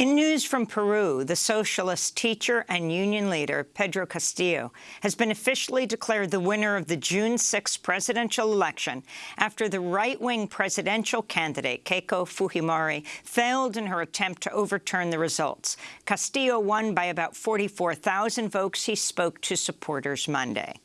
In news from Peru, the socialist teacher and union leader, Pedro Castillo, has been officially declared the winner of the June 6 presidential election after the right-wing presidential candidate, Keiko Fujimori, failed in her attempt to overturn the results. Castillo won by about 44,000 votes. He spoke to supporters Monday.